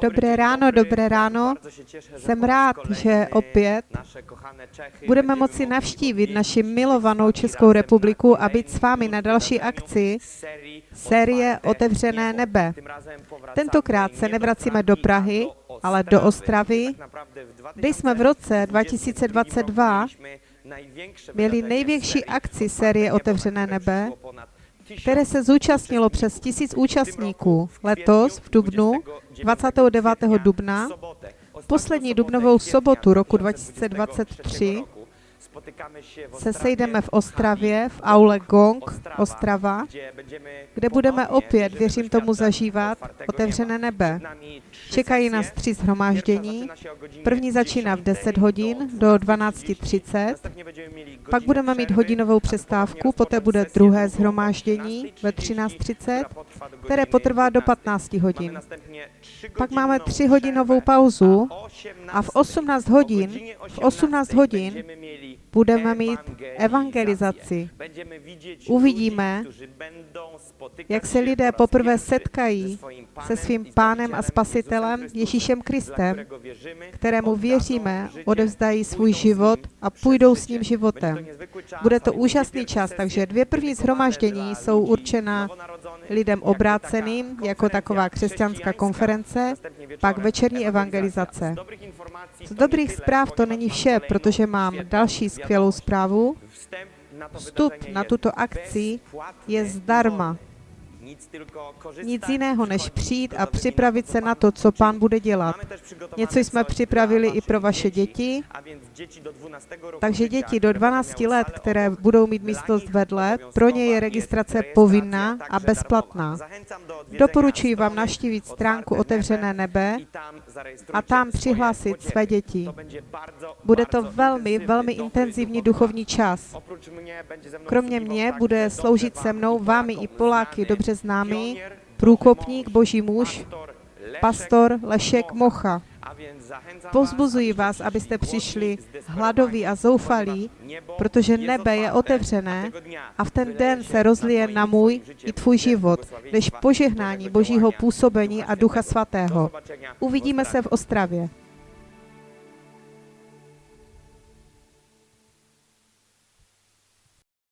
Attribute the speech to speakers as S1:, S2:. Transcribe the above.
S1: Dobré ráno, dobré ráno. Jsem rád, že opět budeme moci navštívit naši milovanou Českou republiku a být s vámi na další akci série Otevřené nebe. Tentokrát se nevracíme do Prahy, ale do Ostravy, kde jsme v roce 2022 měli největší akci série Otevřené nebe, které se zúčastnilo přes tisíc účastníků. Letos v Dubnu, 29. dubna, poslední dubnovou sobotu roku 2023, se sejdeme v Ostravě, v aule Gong Ostrava, kde budeme opět, věřím tomu, zažívat otevřené nebe. Čekají nás tři zhromáždění. První začíná v 10 hodin do 12.30, pak budeme mít hodinovou přestávku, poté bude druhé zhromáždění ve 13.30, které potrvá do 15 hodin. Pak máme tři hodinovou pauzu a v 18 hodin, v 18 hodin budeme mít evangelizaci. Uvidíme, jak se lidé poprvé setkají se svým pánem a spasitelem Ježíšem Kristem, kterému věříme, odevzdají svůj život a půjdou s ním životem. Bude to úžasný čas, takže dvě první zhromaždění jsou určena lidem obráceným, jako taková křesťanská konference, pak večerní evangelizace. Z dobrých zpráv to není vše, protože mám další skvělou zprávu. Vstup na tuto akci je zdarma. Nic jiného, než přijít a připravit se na to, co pán bude dělat. Něco jsme připravili i pro vaše děti, takže děti do 12 let, které budou mít místnost vedle, pro ně je registrace povinná a bezplatná. Doporučuji vám naštívit stránku Otevřené nebe a tam přihlásit své děti. Bude to velmi, velmi intenzivní duchovní čas. Kromě mě bude sloužit se mnou vámi i Poláky dobře známý průkopník, boží muž, pastor Lešek Mocha. Pozbuzuji vás, abyste přišli hladoví a zoufalí, protože nebe je otevřené a v ten den se rozlije na můj i tvůj život, než požehnání Božího působení a Ducha Svatého. Uvidíme se v Ostravě.